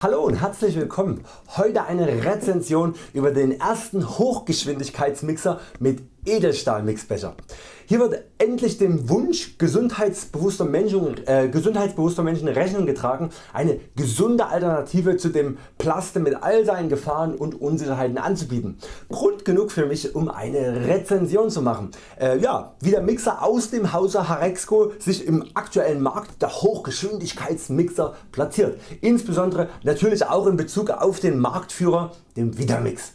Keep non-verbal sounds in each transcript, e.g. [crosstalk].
Hallo und herzlich willkommen. Heute eine Rezension über den ersten Hochgeschwindigkeitsmixer mit Edelstahl-Mixbecher. Hier wird endlich dem Wunsch gesundheitsbewusster Menschen, äh, gesundheitsbewusster Menschen Rechnung getragen, eine gesunde Alternative zu dem Plaste mit all seinen Gefahren und Unsicherheiten anzubieten. Grund genug für mich um eine Rezension zu machen. Äh, ja, wie der Mixer aus dem Hause Harexco sich im aktuellen Markt der Hochgeschwindigkeitsmixer platziert. Insbesondere natürlich auch in Bezug auf den Marktführer, den Vitamix.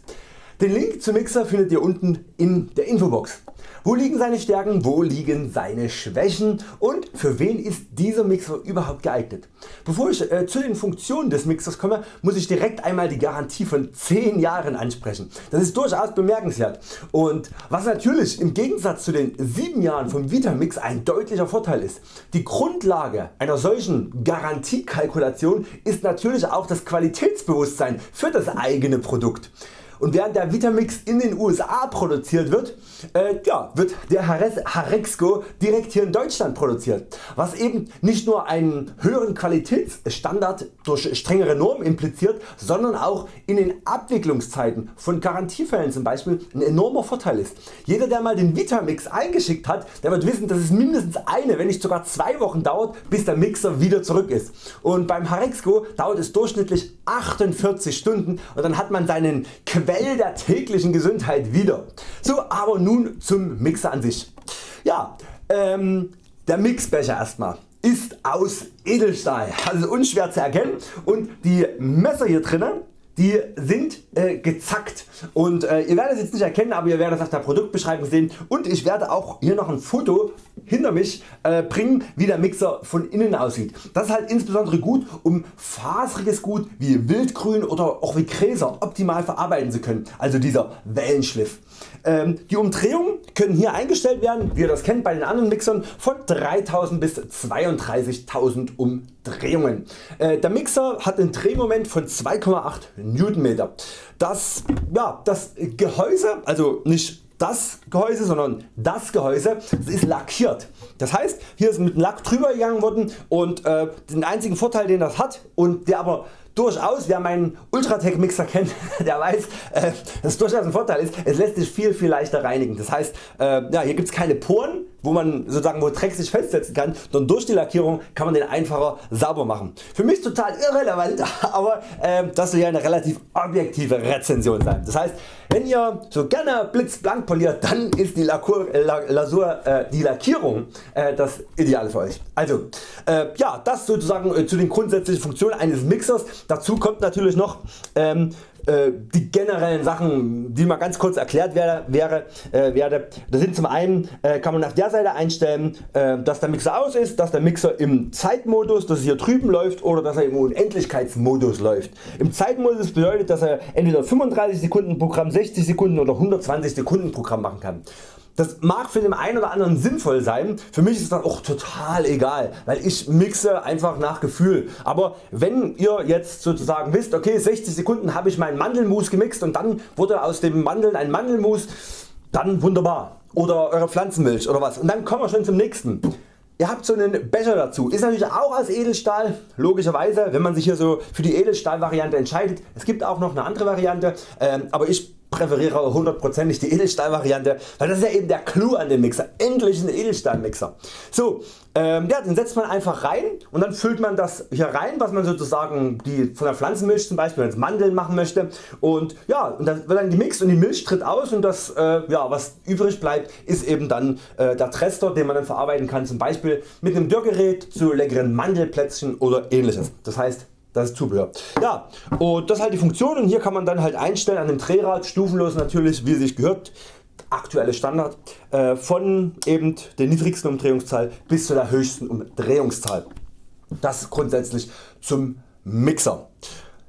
Den Link zum Mixer findet ihr unten in der Infobox. Wo liegen seine Stärken, wo liegen seine Schwächen und für wen ist dieser Mixer überhaupt geeignet? Bevor ich äh, zu den Funktionen des Mixers komme, muss ich direkt einmal die Garantie von 10 Jahren ansprechen. Das ist durchaus bemerkenswert und was natürlich im Gegensatz zu den 7 Jahren vom Vitamix ein deutlicher Vorteil ist. Die Grundlage einer solchen Garantiekalkulation ist natürlich auch das Qualitätsbewusstsein für das eigene Produkt und während der Vitamix in den USA produziert wird, äh, ja, wird der Harexco direkt hier in Deutschland produziert, was eben nicht nur einen höheren Qualitätsstandard durch strengere Normen impliziert, sondern auch in den Abwicklungszeiten von Garantiefällen zum Beispiel ein enormer Vorteil ist. Jeder der mal den Vitamix eingeschickt hat, der wird wissen dass es mindestens eine wenn nicht sogar zwei Wochen dauert bis der Mixer wieder zurück ist und beim Harexco dauert es durchschnittlich 48 Stunden und dann hat man seinen Quell der täglichen Gesundheit wieder. So aber nun zum Mixer an sich. Ja, ähm, der Mixbecher erstmal ist aus Edelstahl, also unschwer zu erkennen und die Messer hier drinnen die sind äh, gezackt und äh, ihr werdet es jetzt nicht erkennen, aber ihr werdet es auf der Produktbeschreibung sehen und ich werde auch hier noch ein Foto hinter mich äh, bringen wie der Mixer von innen aussieht. Das ist halt insbesondere gut um faseriges Gut wie Wildgrün oder auch wie Gräser optimal verarbeiten zu können, also dieser Wellenschliff. Ähm, die Umdrehungen können hier eingestellt werden, wie ihr das kennt bei den anderen Mixern, von 3000 bis 32.000 Umdrehungen. Äh, der Mixer hat ein Drehmoment von 2,8 Newtonmeter. Das, ja, das Gehäuse, also nicht das Gehäuse, sondern das Gehäuse ist lackiert. Das heißt hier ist mit Lack drüber gegangen worden und äh, den einzigen Vorteil den das hat und der aber durchaus, wer meinen Ultratech Mixer kennt, [laughs] der weiß, äh, dass es durchaus ein Vorteil ist, es lässt sich viel viel leichter reinigen. Das heißt, äh, ja, hier gibt es keine Poren, wo man sozusagen wo Dreck sich festsetzen kann, sondern durch die Lackierung kann man den einfacher sauber machen. Für mich total irrelevant, [laughs] aber äh, das soll ja eine relativ objektive Rezension sein. Das heißt, wenn ihr so gerne blitzblank poliert, dann ist die, Lakur, Lasur, äh, die Lackierung äh, das Ideale für Euch. Also äh, ja, das sozusagen äh, zu den grundsätzlichen Funktionen eines Mixers. Dazu kommt natürlich noch ähm, äh, die generellen Sachen die mal ganz kurz erklärt wäre, wäre, äh, werde. Das sind zum einen äh, kann man auf der Seite einstellen äh, dass der Mixer aus ist, dass der Mixer im Zeitmodus dass es hier drüben läuft oder dass er im Unendlichkeitsmodus läuft. Im Zeitmodus bedeutet dass er entweder 35 Sekunden Programm, 60 Sekunden oder 120 Sekunden Programm machen kann. Das mag für den einen oder anderen sinnvoll sein, für mich ist das auch total egal, weil ich mixe einfach nach Gefühl. Aber wenn ihr jetzt sozusagen wisst, okay 60 Sekunden habe ich meinen Mandelmus gemixt und dann wurde aus dem Mandeln ein Mandelmus, dann wunderbar. Oder eure Pflanzenmilch oder was. Und dann kommen wir schon zum nächsten. Ihr habt so einen Becher dazu, ist natürlich auch aus Edelstahl, logischerweise wenn man sich hier so für die Edelstahl Variante entscheidet. Es gibt auch noch eine andere Variante, ähm, aber ich präferiere hundertprozentig die Edelstahl Variante, weil das ist ja eben der Clou an dem Mixer, endlich ein Edelstahl Mixer. So, ähm, ja, den setzt man einfach rein und dann füllt man das hier rein was man sozusagen die von der Pflanzenmilch zum Beispiel als Mandeln machen möchte und ja und dann wird dann gemixt und die Milch tritt aus und das äh, ja, was übrig bleibt ist eben dann äh, der Trester den man dann verarbeiten kann zum Beispiel mit einem Dörrgerät zu leckeren Mandelplätzchen oder ähnliches. Das heißt das ist Zubehör. Ja, und das ist halt die Funktion und hier kann man dann halt einstellen an dem Drehrad, stufenlos natürlich wie sich gehört, aktuelle Standard, äh, von eben der niedrigsten Umdrehungszahl bis zu der höchsten Umdrehungszahl. Das grundsätzlich zum Mixer.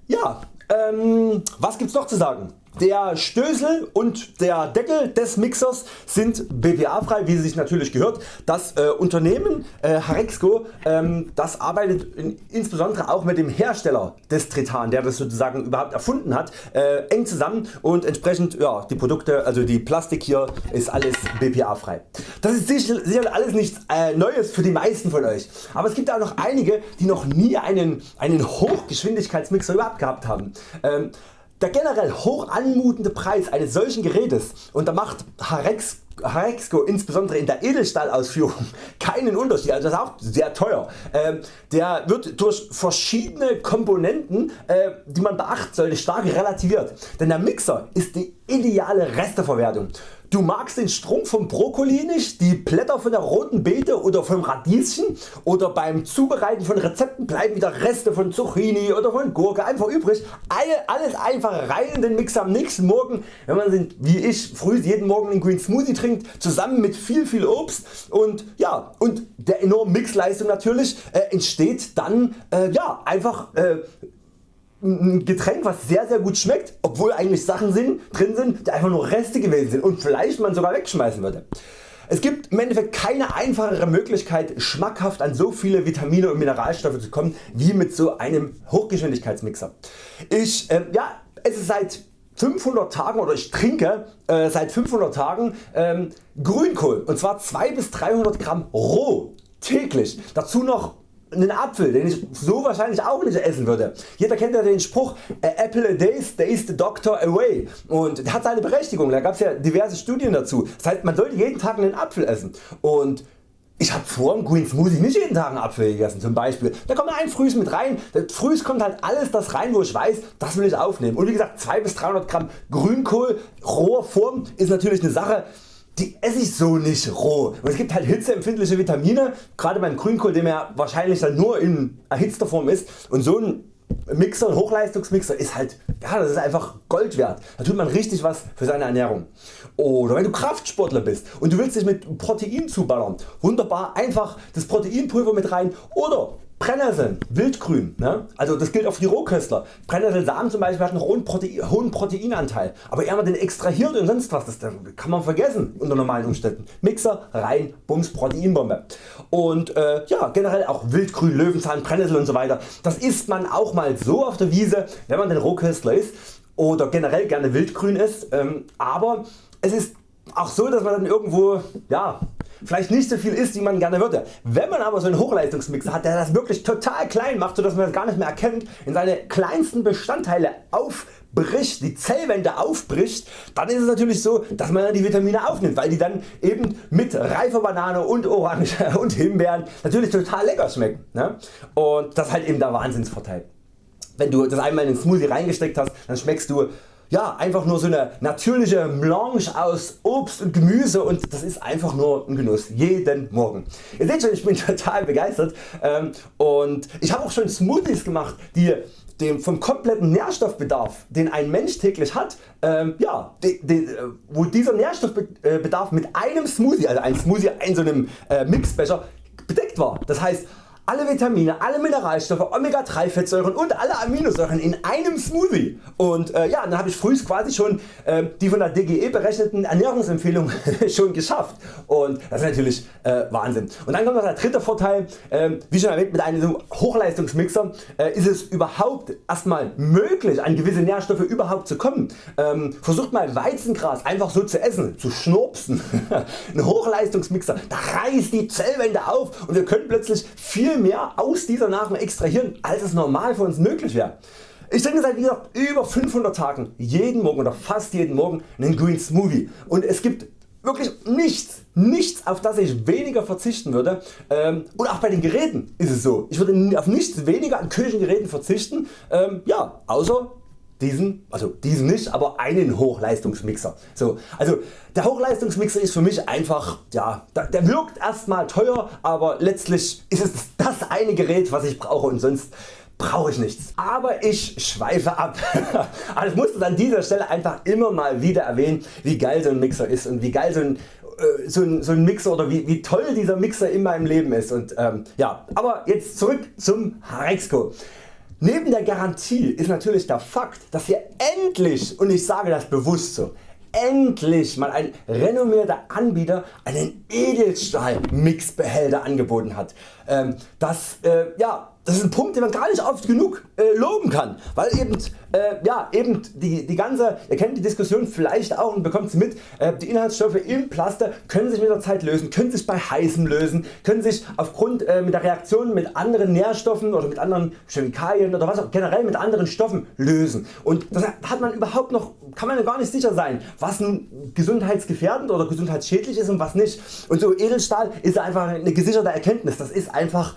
Ja, ähm, was gibt's noch zu sagen? Der Stößel und der Deckel des Mixers sind BPA frei wie sich natürlich gehört. Das äh, Unternehmen äh, Harexco ähm, das arbeitet in, insbesondere auch mit dem Hersteller des Tritan der das sozusagen überhaupt erfunden hat äh, eng zusammen und entsprechend ja, die Produkte also die Plastik hier ist alles BPA frei. Das ist sicher, sicher alles nichts äh, Neues für die meisten von Euch aber es gibt auch noch einige die noch nie einen, einen Hochgeschwindigkeitsmixer überhaupt gehabt haben. Ähm, der generell hoch anmutende Preis eines solchen Gerätes und da macht Harex, Harexco insbesondere in der Edelstahlausführung [laughs] keinen Unterschied, also das ist auch sehr teuer. Ähm, der wird durch verschiedene Komponenten äh, die man beachten sollte stark relativiert, denn der Mixer ist die ideale Resteverwertung. Du magst den Strunk vom Brokkoli nicht, die Blätter von der roten Beete oder vom Radieschen oder beim Zubereiten von Rezepten bleiben wieder Reste von Zucchini oder von Gurke einfach übrig. Alles einfach rein in den Mixer am nächsten Morgen, wenn man wie ich früh jeden Morgen einen Green Smoothie trinkt, zusammen mit viel viel Obst und ja und der enormen Mixleistung natürlich äh, entsteht dann äh, ja einfach äh, ein Getränk was sehr sehr gut schmeckt, obwohl eigentlich Sachen sind, drin sind die einfach nur Reste gewesen sind und vielleicht man sogar wegschmeißen würde. Es gibt im Endeffekt keine einfachere Möglichkeit schmackhaft an so viele Vitamine und Mineralstoffe zu kommen wie mit so einem Hochgeschwindigkeitsmixer. Ich äh, ja, es ist seit 500 Tagen oder ich trinke äh, seit 500 Tagen ähm, Grünkohl und zwar 2 bis 300 Gramm roh täglich. Dazu noch einen Apfel, den ich so wahrscheinlich auch nicht essen würde. Jeder kennt ja den Spruch Apple a day stays the doctor away und der hat seine Berechtigung, da gab es ja diverse Studien dazu. Das heißt man sollte jeden Tag einen Apfel essen und ich habe vor dem Green Smoothie nicht jeden Tag einen Apfel gegessen zum Beispiel. Da kommt ein Frühs mit rein. Frühs kommt halt alles das rein wo ich weiß das will ich aufnehmen. Und wie gesagt 2 bis 300 Gramm Grünkohl roher Form ist natürlich eine Sache die esse ich so nicht roh. Und es gibt halt hitzeempfindliche Vitamine, gerade beim Grünkohl, dem er wahrscheinlich dann nur in erhitzter Form ist. Und so ein Mixer, Hochleistungsmixer ist halt, ja, das ist einfach Gold wert. Da tut man richtig was für seine Ernährung. Oder wenn du Kraftsportler bist und du willst dich mit Protein zuballern, wunderbar einfach das Proteinpulver mit rein oder Brennnesseln, Wildgrün, ne? also das gilt auch für die Rohköstler. Brennnesselsamen zum Beispiel hat einen hohen, Protein, hohen Proteinanteil, aber eher man den extrahiert und sonst was, das kann man vergessen unter normalen Umständen. Mixer rein, Bums, Proteinbombe. Und äh, ja, generell auch Wildgrün, Löwenzahn, Brennnessel und so weiter. Das isst man auch mal so auf der Wiese, wenn man den Rohköstler ist oder generell gerne Wildgrün isst, ähm, aber es ist auch so, dass man dann irgendwo ja, vielleicht nicht so viel ist wie man gerne würde. Wenn man aber so einen Hochleistungsmixer hat der das wirklich total klein macht sodass man das gar nicht mehr erkennt, in seine kleinsten Bestandteile aufbricht, die Zellwände aufbricht, dann ist es natürlich so dass man die Vitamine aufnimmt, weil die dann eben mit reifer Banane und Orange [laughs] und Himbeeren natürlich total lecker schmecken. Ne? Und das ist halt eben der Wahnsinnsvorteil. Wenn du das einmal in den Smoothie reingesteckt hast, dann schmeckst du ja, einfach nur so eine natürliche Melange aus Obst und Gemüse und das ist einfach nur ein Genuss, jeden Morgen. Ihr seht schon ich bin [laughs] total begeistert ähm, und ich habe auch schon Smoothies gemacht die dem vom kompletten Nährstoffbedarf den ein Mensch täglich hat, ähm, ja, de, de, wo dieser Nährstoffbedarf mit einem Smoothie, also ein Smoothie in so einem äh, Mixbecher bedeckt war. Das heißt alle Vitamine, alle Mineralstoffe, Omega 3 Fettsäuren und alle Aminosäuren in einem Smoothie und äh, ja, dann habe ich früh quasi schon äh, die von der DGE berechneten Ernährungsempfehlungen [laughs] schon geschafft und das ist natürlich äh, Wahnsinn. Und dann kommt noch der dritte Vorteil, ähm, wie schon erwähnt mit einem Hochleistungsmixer äh, ist es überhaupt erstmal möglich an gewisse Nährstoffe überhaupt zu kommen. Ähm, versucht mal Weizengras einfach so zu essen, zu schnurpsen. [laughs] Ein Hochleistungsmixer, da reißt die Zellwände auf und wir können plötzlich viel viel mehr aus dieser Nahrung extrahieren als es normal für uns möglich wäre. Ich trinke seit wieder über 500 Tagen jeden Morgen oder fast jeden Morgen einen Green Smoothie und es gibt wirklich nichts, nichts auf das ich weniger verzichten würde ähm, und auch bei den Geräten ist es so. Ich würde auf nichts weniger an Küchengeräten verzichten, ähm, ja, außer diesen, also diesen nicht, aber einen Hochleistungsmixer. So, also der Hochleistungsmixer ist für mich einfach, ja, der wirkt erstmal teuer, aber letztlich ist es das eine Gerät was ich brauche und sonst brauche ich nichts. Aber ich schweife ab. [laughs] also ich muss an dieser Stelle einfach immer mal wieder erwähnen wie geil so ein Mixer ist und wie geil so ein äh, so ein, so ein Mixer oder wie, wie toll dieser Mixer in meinem Leben ist und ähm, ja, aber jetzt zurück zum Harexco. Neben der Garantie ist natürlich der Fakt, dass wir endlich, und ich sage das bewusst so, endlich mal ein renommierter Anbieter einen Edelstahl Mixbehälter angeboten hat. Ähm, das, äh, ja, das ist ein Punkt den man gar nicht oft genug äh, loben kann, weil eben, äh, ja, eben die, die ganze, ihr kennt die Diskussion vielleicht auch und bekommt sie mit, äh, die Inhaltsstoffe im Plaster können sich mit der Zeit lösen, können sich bei heißem lösen, können sich aufgrund äh, mit der Reaktion mit anderen Nährstoffen oder mit anderen Chemikalien oder was auch generell mit anderen Stoffen lösen. Und das hat man überhaupt noch, kann man gar nicht sicher sein was nun gesundheitsgefährdend oder gesundheitsschädlich ist und was nicht. Und so Edelstahl ist einfach eine gesicherte Erkenntnis, das ist einfach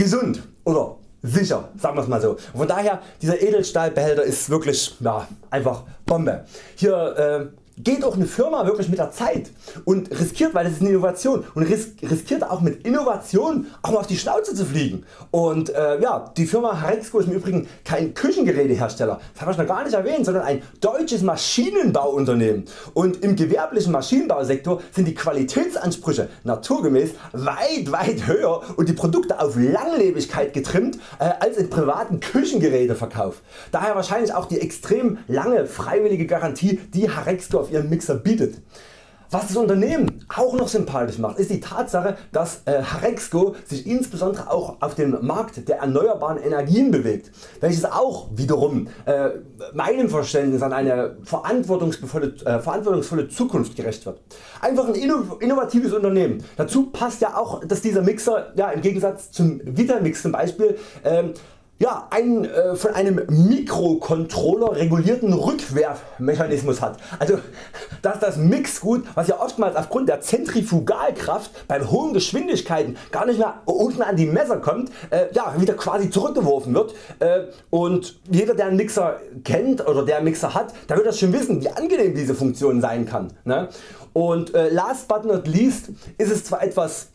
gesund oder sicher, sagen wir es mal so. Von daher dieser Edelstahlbehälter ist wirklich ja, einfach Bombe. Hier äh, geht auch eine Firma wirklich mit der Zeit und riskiert, weil das ist eine Innovation und riskiert auch mit Innovation auch mal auf die Schnauze zu fliegen. Und äh, ja, die Firma Harexco ist im Übrigen kein Küchengerätehersteller, das habe ich noch gar nicht erwähnt, sondern ein deutsches Maschinenbauunternehmen. Und im gewerblichen Maschinenbausektor sind die Qualitätsansprüche naturgemäß weit weit höher und die Produkte auf Langlebigkeit getrimmt äh, als im privaten Küchengeräteverkauf. Daher wahrscheinlich auch die extrem lange freiwillige Garantie die Harexco auf Ihren Mixer bietet. Was das Unternehmen auch noch sympathisch macht ist die Tatsache dass äh, Harexco sich insbesondere auch auf dem Markt der erneuerbaren Energien bewegt, welches auch wiederum äh, meinem Verständnis an eine verantwortungsvolle, äh, verantwortungsvolle Zukunft gerecht wird. Einfach ein innovatives Unternehmen. Dazu passt ja auch dass dieser Mixer ja, im Gegensatz zum Vitamix zum Beispiel ähm, ja, einen äh, von einem Mikrocontroller regulierten Rückwerfmechanismus hat. Also dass das Mixgut was ja oftmals aufgrund der Zentrifugalkraft bei hohen Geschwindigkeiten gar nicht mehr unten an die Messer kommt, äh, ja, wieder quasi zurückgeworfen wird äh, und jeder der einen Mixer kennt oder der einen Mixer hat, der wird das schon wissen wie angenehm diese Funktion sein kann. Ne? Und äh, last but not least ist es zwar etwas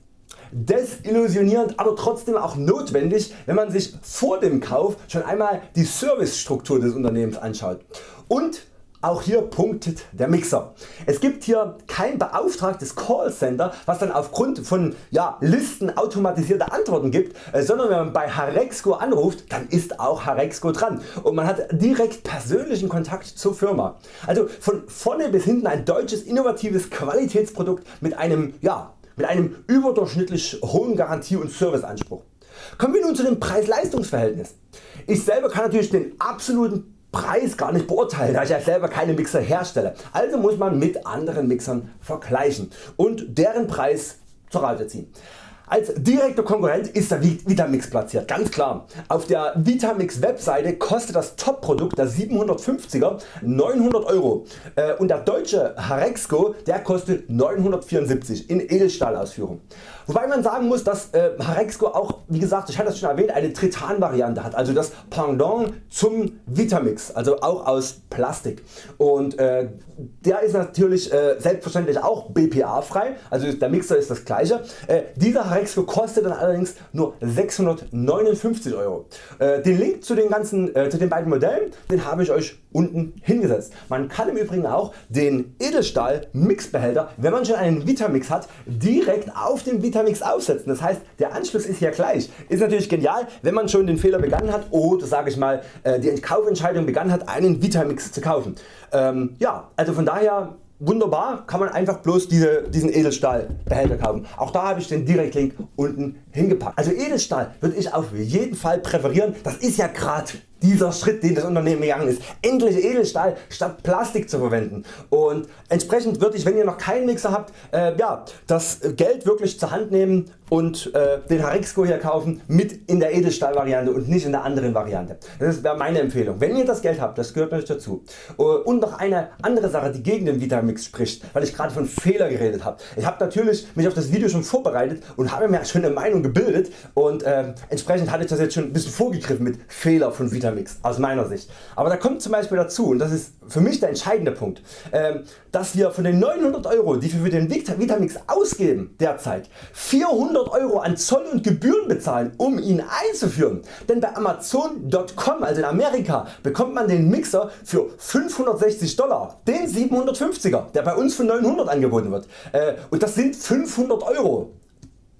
desillusionierend, aber trotzdem auch notwendig, wenn man sich vor dem Kauf schon einmal die Servicestruktur des Unternehmens anschaut. Und auch hier punktet der Mixer. Es gibt hier kein beauftragtes Callcenter was dann aufgrund von ja, Listen automatisierte Antworten gibt, äh, sondern wenn man bei Harexco anruft dann ist auch Harexco dran und man hat direkt persönlichen Kontakt zur Firma. Also von vorne bis hinten ein deutsches innovatives Qualitätsprodukt mit einem ja, mit einem überdurchschnittlich hohen Garantie- und Serviceanspruch. Kommen wir nun zu dem Preis-Leistungs-Verhältnis. Ich selber kann natürlich den absoluten Preis gar nicht beurteilen, da ich ja selber keine Mixer herstelle. Also muss man mit anderen Mixern vergleichen und deren Preis zur Rate ziehen. Als direkter Konkurrent ist der Vitamix platziert, ganz klar. Auf der Vitamix Webseite kostet das Top-Produkt der 750er 900 Euro äh, und der deutsche Harexco der kostet 974 in Edelstahlausführung. Wobei man sagen muss dass äh, Harexco auch wie gesagt ich hatte das schon erwähnt eine Tritan Variante hat, also das Pendant zum Vitamix, also auch aus Plastik und äh, der ist natürlich äh, selbstverständlich auch BPA frei, also der Mixer ist das gleiche. Äh, dieser Harexco kostet dann allerdings nur 659 Euro. Äh, den Link zu den, ganzen, äh, zu den beiden Modellen den habe ich Euch unten hingesetzt. Man kann im Übrigen auch den Edelstahl Mixbehälter wenn man schon einen Vitamix hat direkt auf den Vitamix aufsetzen. Das heißt der Anschluss ist hier gleich. Ist natürlich genial wenn man schon den Fehler begangen hat oder sage ich mal äh, die Kaufentscheidung begangen hat einen Vitamix zu kaufen. Ähm, ja, also von daher wunderbar kann man einfach bloß diese, diesen Edelstahlbehälter kaufen. Auch da habe ich den Direktlink unten hingepackt. Also Edelstahl würde ich auf jeden Fall präferieren. Das ist ja gerade dieser Schritt den das Unternehmen gegangen ist, endlich Edelstahl statt Plastik zu verwenden und entsprechend würde ich wenn ihr noch keinen Mixer habt äh, ja, das Geld wirklich zur Hand nehmen und äh, den Harexco hier kaufen mit in der Edelstahl Variante und nicht in der anderen Variante. Das wäre meine Empfehlung. Wenn ihr das Geld habt, das gehört euch dazu. Uh, und noch eine andere Sache die gegen den Vitamix spricht, weil ich gerade von Fehler geredet habe. Ich habe natürlich mich auf das Video schon vorbereitet und habe mir schon eine Meinung gebildet und äh, entsprechend hatte ich das jetzt schon ein bisschen vorgegriffen mit Fehler von Vitamix aus meiner Sicht. Aber da kommt zum Beispiel dazu und das ist für mich der entscheidende Punkt, äh, dass wir von den 900 Euro die wir für den Vitamix ausgeben derzeit 400 100 Euro an Zoll und Gebühren bezahlen um ihn einzuführen, denn bei Amazon.com also in Amerika bekommt man den Mixer für 560 Dollar, den 750er der bei uns für 900 angeboten wird äh, und das sind 500 Euro.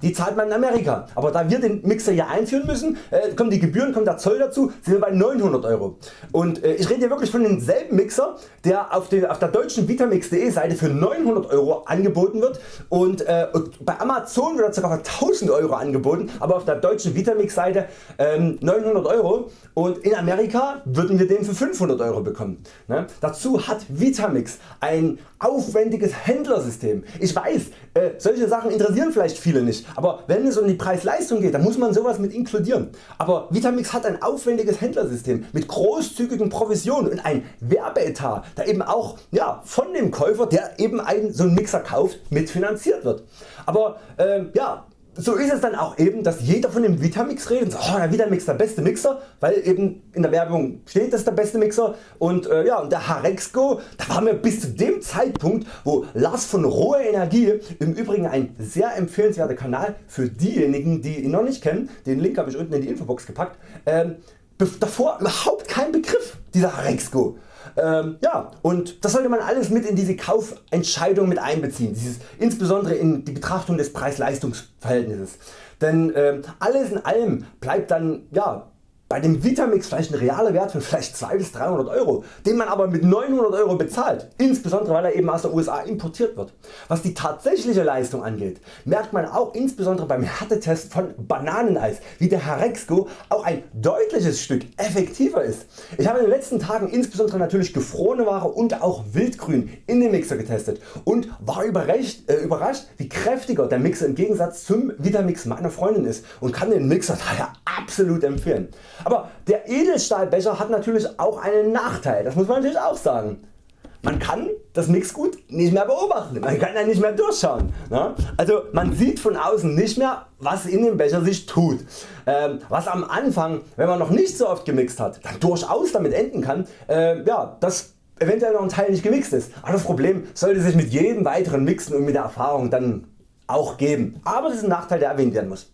Die zahlt man in Amerika. Aber da wir den Mixer hier einführen müssen, äh, kommen die Gebühren, kommt der Zoll dazu, sind wir bei 900 Euro. Und äh, ich rede hier wirklich von demselben Mixer, der auf, den, auf der deutschen Vitamix.de Seite für 900 Euro angeboten wird und, äh, und bei Amazon wird er sogar für 1000 Euro angeboten, aber auf der deutschen Vitamix Seite ähm, 900 Euro und in Amerika würden wir den für 500 Euro bekommen. Ne? Dazu hat Vitamix ein aufwendiges Händlersystem. Ich weiß, äh, solche Sachen interessieren vielleicht viele nicht, aber wenn es um die Preis-Leistung geht, dann muss man sowas mit inkludieren. Aber Vitamix hat ein aufwendiges Händlersystem mit großzügigen Provisionen und ein Werbeetat, der eben auch ja, von dem Käufer, der eben einen so einen Mixer kauft, mitfinanziert wird. Aber äh, ja, so ist es dann auch eben, dass jeder von dem Vitamix redet und sagt, oh, der Vitamix der beste Mixer, weil eben in der Werbung steht, das ist der beste Mixer. Und äh, ja, und der Harexco, da waren wir bis zu dem Zeitpunkt, wo Lars von Rohe Energie, im Übrigen ein sehr empfehlenswerter Kanal für diejenigen, die ihn noch nicht kennen, den Link habe ich unten in die Infobox gepackt, ähm, davor überhaupt kein Begriff dieser Harexco. Ähm, ja, und das sollte man alles mit in diese Kaufentscheidung mit einbeziehen, dieses, insbesondere in die Betrachtung des Preis-Leistungs-Verhältnisses. Denn ähm, alles in allem bleibt dann ja, bei dem Vitamix vielleicht ein realer Wert von vielleicht 200 bis 300 Euro, den man aber mit 900 Euro bezahlt, insbesondere weil er eben aus der USA importiert wird. Was die tatsächliche Leistung angeht, merkt man auch insbesondere beim Härtetest von Bananeneis, wie der Harexco auch ein deutliches Stück effektiver ist. Ich habe in den letzten Tagen insbesondere natürlich gefrorene Ware und auch Wildgrün in den Mixer getestet und war überrascht, äh, überrascht wie kräftiger der Mixer im Gegensatz zum Vitamix meiner Freundin ist und kann den Mixer daher absolut empfehlen. Aber der Edelstahlbecher hat natürlich auch einen Nachteil, das muss man natürlich auch sagen. Man kann das Mixgut nicht mehr beobachten, man kann ja nicht mehr durchschauen. Ne? Also man sieht von außen nicht mehr was in dem Becher sich tut. Ähm, was am Anfang wenn man noch nicht so oft gemixt hat dann durchaus damit enden kann äh, ja, dass eventuell noch ein Teil nicht gemixt ist. Aber das Problem sollte sich mit jedem weiteren Mixen und mit der Erfahrung dann auch geben. Aber das ist ein Nachteil der erwähnt werden muss.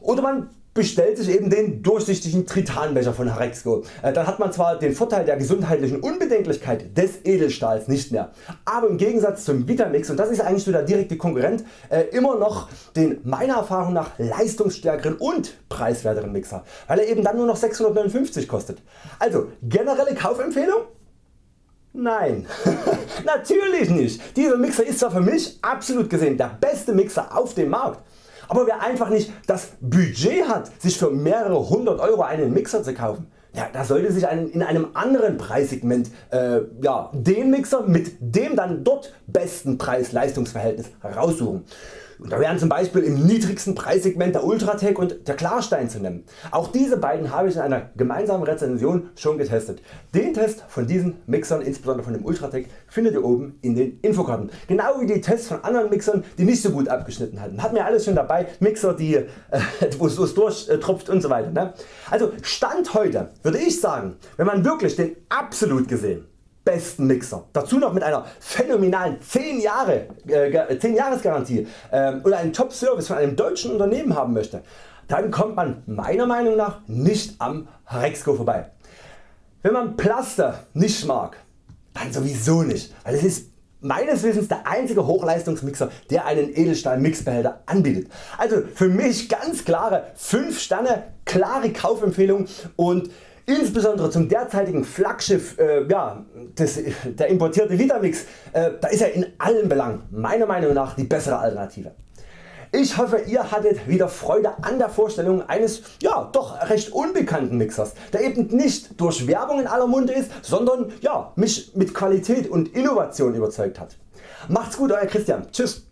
Oder man bestellt sich eben den durchsichtigen Tritanbecher von Harexco. Äh, dann hat man zwar den Vorteil der gesundheitlichen Unbedenklichkeit des Edelstahls nicht mehr, aber im Gegensatz zum Vitamix und das ist eigentlich so der direkte Konkurrent äh, immer noch den meiner Erfahrung nach leistungsstärkeren und preiswerteren Mixer, weil er eben dann nur noch 659 kostet. Also generelle Kaufempfehlung? Nein, [laughs] natürlich nicht. Dieser Mixer ist zwar für mich absolut gesehen der beste Mixer auf dem Markt, aber wer einfach nicht das Budget hat sich für mehrere hundert Euro einen Mixer zu kaufen, ja, da sollte sich einen, in einem anderen Preissegment äh, ja, den Mixer mit dem dann dort besten Preis-Leistungs-Verhältnis raussuchen. Und da wären zum Beispiel im niedrigsten Preissegment der Ultratec und der Klarstein zu nennen. Auch diese beiden habe ich in einer gemeinsamen Rezension schon getestet. Den Test von diesen Mixern, insbesondere von dem Ultratec, findet ihr oben in den Infokarten. Genau wie die Tests von anderen Mixern die nicht so gut abgeschnitten hatten. Hat mir alles schon dabei, Mixer die äh, [laughs] wo es durchtropft und so weiter. Ne? Also Stand heute würde ich sagen, wenn man wirklich den absolut gesehen besten Mixer. Dazu noch mit einer phänomenalen 10, Jahre, äh, 10 Jahres äh, oder einen Top Service von einem deutschen Unternehmen haben möchte, dann kommt man meiner Meinung nach nicht am Rexco vorbei. Wenn man Plaster nicht mag, dann sowieso nicht, weil es ist meines Wissens der einzige Hochleistungsmixer der einen Edelstahl Mixbehälter anbietet. Also für mich ganz klare 5 Sterne, klare Kaufempfehlung und Insbesondere zum derzeitigen Flaggschiff äh, ja, des, der importierte Vitamix, äh, da ist er in allen Belangen meiner Meinung nach die bessere Alternative. Ich hoffe ihr hattet wieder Freude an der Vorstellung eines ja, doch recht unbekannten Mixers, der eben nicht durch Werbung in aller Munde ist, sondern ja, mich mit Qualität und Innovation überzeugt hat. Macht's gut Euer Christian. Tschüss.